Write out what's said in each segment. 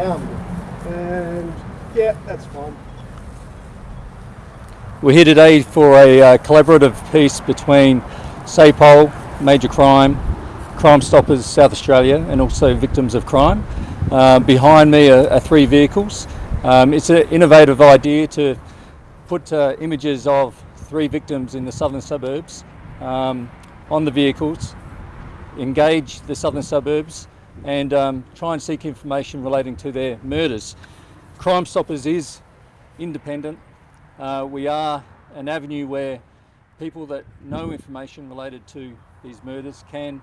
And yeah, that's fine. We're here today for a uh, collaborative piece between SAPOL, Major Crime, Crime Stoppers South Australia and also Victims of Crime. Uh, behind me are, are three vehicles. Um, it's an innovative idea to put uh, images of three victims in the southern suburbs um, on the vehicles, engage the southern suburbs and um, try and seek information relating to their murders. Crime Stoppers is independent. Uh, we are an avenue where people that know information related to these murders can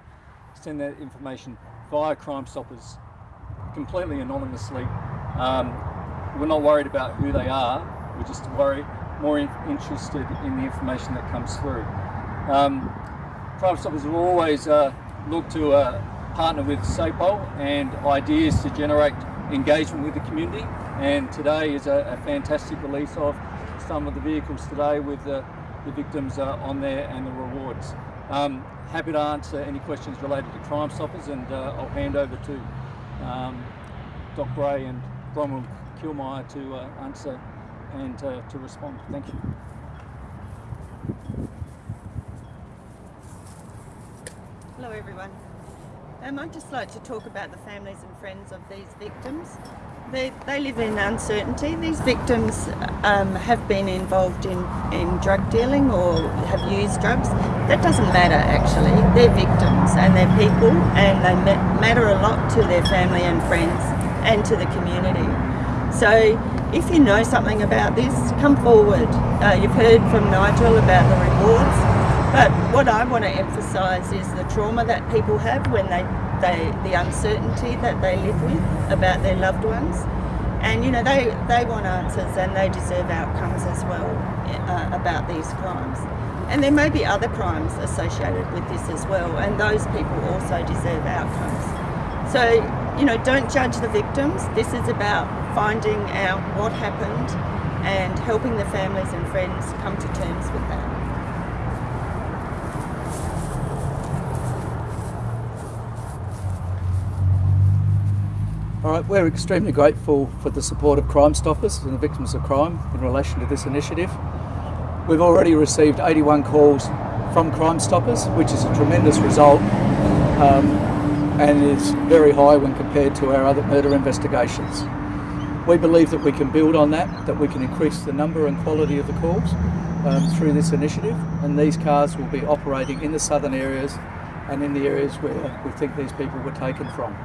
send that information via Crime Stoppers completely anonymously. Um, we're not worried about who they are, we're just worried, more in, interested in the information that comes through. Um, Crime Stoppers will always uh, look to uh, partner with SAPOL and ideas to generate engagement with the community and today is a, a fantastic release of some of the vehicles today with the, the victims uh, on there and the rewards. Um, happy to answer any questions related to Crime Stoppers and uh, I'll hand over to um, Des Bray and Bronwyn Killmier to uh, answer and uh, to respond. Thank you. Hello everyone. Um, I'd just like to talk about the families and friends of these victims. They, they live in uncertainty. These victims um, have been involved in, in drug dealing or have used drugs. That doesn't matter actually. They're victims and they're people and they matter a lot to their family and friends and to the community. So if you know something about this, come forward. Uh, you've heard from Nigel about the rewards, but what I want to emphasise is the trauma that people have when they, they, the uncertainty that they live with about their loved ones. And you know, they, they want answers and they deserve outcomes as well uh, about these crimes. And there may be other crimes associated with this as well, and those people also deserve outcomes. So, you know, don't judge the victims. This is about finding out what happened and helping the families and friends come to terms with that. We're extremely grateful for the support of Crime Stoppers and the victims of crime in relation to this initiative. We've already received 81 calls from Crime Stoppers, which is a tremendous result um, and is very high when compared to our other murder investigations. We believe that we can build on that, that we can increase the number and quality of the calls um, through this initiative and these cars will be operating in the southern areas and in the areas where we think these people were taken from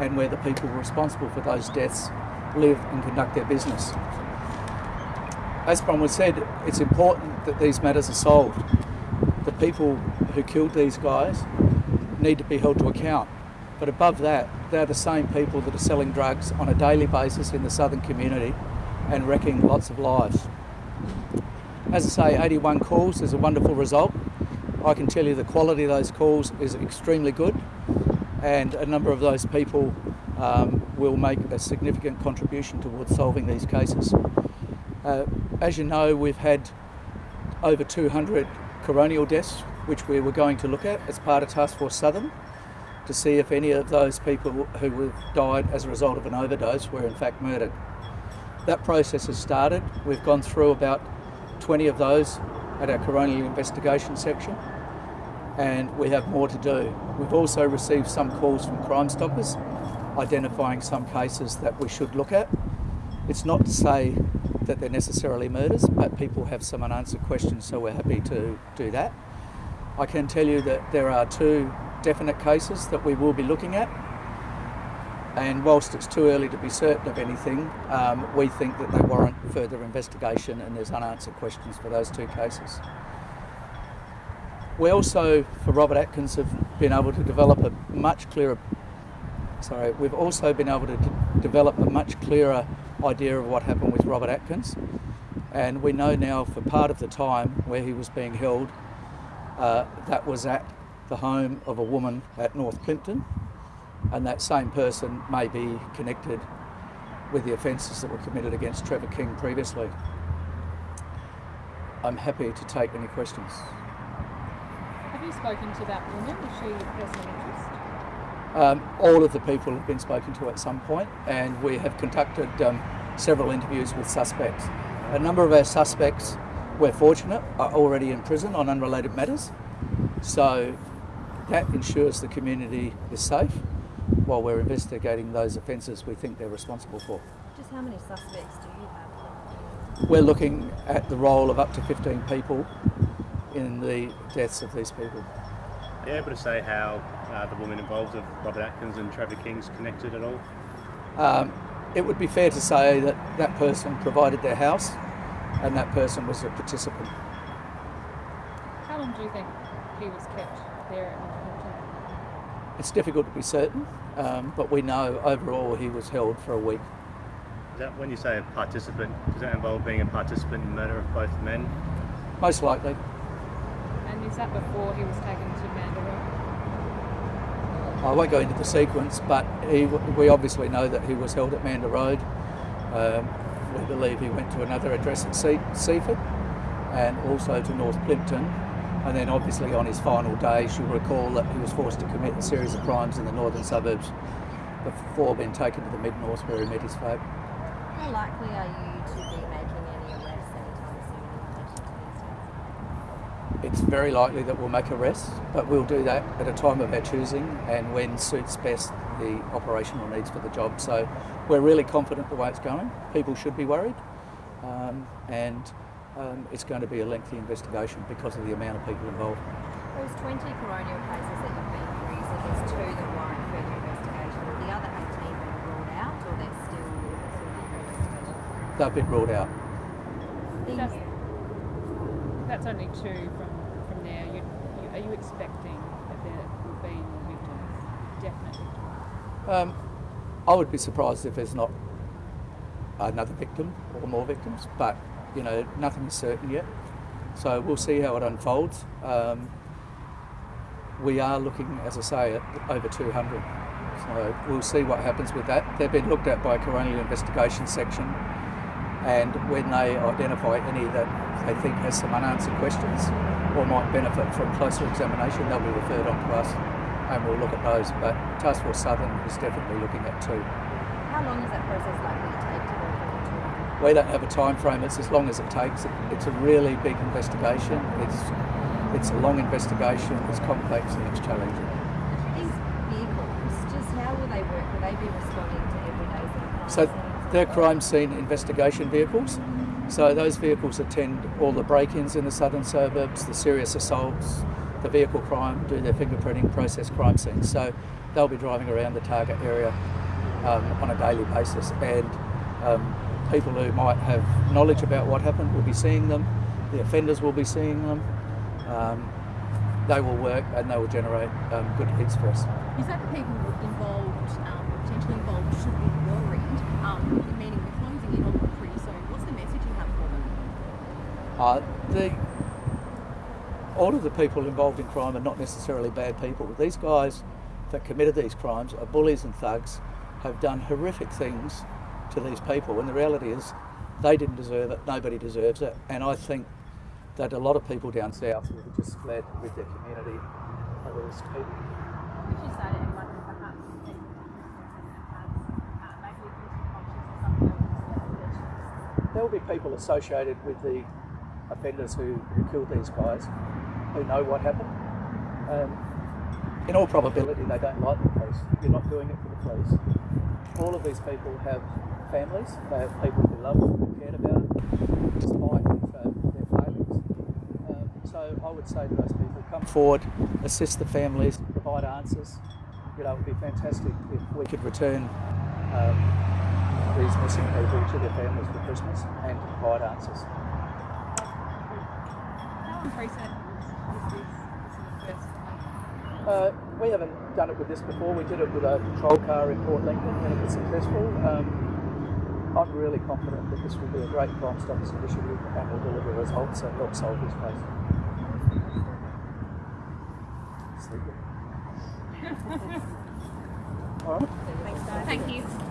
and where the people responsible for those deaths live and conduct their business. As Bronwyn said, it's important that these matters are solved. The people who killed these guys need to be held to account. But above that, they're the same people that are selling drugs on a daily basis in the southern community and wrecking lots of lives. As I say, 81 calls is a wonderful result. I can tell you the quality of those calls is extremely good and a number of those people um, will make a significant contribution towards solving these cases. Uh, as you know, we've had over 200 coronial deaths, which we were going to look at as part of Task Force Southern to see if any of those people who have died as a result of an overdose were in fact murdered. That process has started. We've gone through about 20 of those at our coronial investigation section and we have more to do. We've also received some calls from Crime Stoppers identifying some cases that we should look at. It's not to say that they're necessarily murders, but people have some unanswered questions, so we're happy to do that. I can tell you that there are two definite cases that we will be looking at, and whilst it's too early to be certain of anything, um, we think that they warrant further investigation and there's unanswered questions for those two cases. We also, for Robert Atkins, have been able to develop a much clearer, sorry, we've also been able to develop a much clearer idea of what happened with Robert Atkins. And we know now for part of the time where he was being held, uh, that was at the home of a woman at North Plympton. And that same person may be connected with the offences that were committed against Trevor King previously. I'm happy to take any questions you spoken to that woman? Is she a person of interest? Um, all of the people have been spoken to at some point, and we have conducted um, several interviews with suspects. A number of our suspects, we're fortunate, are already in prison on unrelated matters, so that ensures the community is safe while we're investigating those offences we think they're responsible for. Just how many suspects do you have? We're looking at the role of up to 15 people in the deaths of these people. Are you able to say how uh, the woman involved of Robert Atkins and Trevor King's connected at all? Um, it would be fair to say that that person provided their house and that person was a participant. How long do you think he was kept there at North Plympton? It's difficult to be certain, um, but we know overall he was held for a week. Is that when you say a participant, does that involve being a participant in the murder of both men? Most likely. And is that before he was taken to Mandurah? I won't go into the sequence, but he, we obviously know that he was held at Manda Road. Um, we believe he went to another address at Se- Seaford and also to North Plympton. And then, obviously, on his final days, you'll recall that he was forced to commit a series of crimes in the northern suburbs before being taken to the mid north where he met his fate. How likely are you to be making any arrests anytime soon in relation to these deaths? It's very likely that we'll make arrests, but we'll do that at a time of our choosing and when suits best the operational needs for the job. So we're really confident the way it's going. People should be worried, um, and um, it's going to be a lengthy investigation because of the amount of people involved. Those 20 coronial cases that you've been through, you said there's two that warrant further investigation. Have the other 18 been ruled out or they're still, still under investigation? They've been ruled out. That's, that's only two from, from there. You, you, are you expecting that there will be more victims? Um, I would be surprised if there's not another victim or more victims, but you know nothing is certain yet. So we'll see how it unfolds. Um, we are looking, as I say, at over 200. So we'll see what happens with that. They've been looked at by coronial investigation section, and when they identify any that they think has some unanswered questions or might benefit from closer examination, they'll be referred on to us, and we'll look at those. But Task Force Southern is definitely looking at two. How long is that process likely to take to go through We don't have a time frame. It's as long as it takes. It's a really big investigation. It's it's a long investigation. It's complex and it's challenging. These vehicles, just how will they work? Will they be responding to everyday So? They're crime scene investigation vehicles. So those vehicles attend all the break-ins in the southern suburbs, the serious assaults, the vehicle crime, do their fingerprinting, process crime scenes. So they'll be driving around the target area um, on a daily basis, and um, people who might have knowledge about what happened will be seeing them. The offenders will be seeing them. Um, they will work and they will generate um, good hits for us. Said that people involved, um, potentially involved, should be worried, um, meaning we're closing in on them pretty soon. What's the message you have for them? Uh, the all of the people involved in crime are not necessarily bad people. These guys that committed these crimes are bullies and thugs, have done horrific things to these people, and the reality is they didn't deserve it. Nobody deserves it, and I think that a lot of people down south will have just fled with their community over this people. Would you say to anyone who perhaps thinks and has maybe a guilty conscience or something else that There will be people associated with the offenders who, who killed these guys who know what happened. Um, in all probability, they don't like the police. You're not doing it for the police. All of these people have families. They have people who love them, who cared about them, despite their failings. Um, so I would say to those people, come forward, assist the families, provide answers. You know, it would be fantastic if we could return um, these missing people to their families for Christmas and provide answers. How unprecedented was, was this? This is the first time. Uh, we haven't done it with this before. We did it with a patrol car in Port Lincoln and it was successful. Um, I'm really confident that this will be a great Crime Stoppers initiative and will deliver results and help solve this case. Sleeping. All right. Thank you.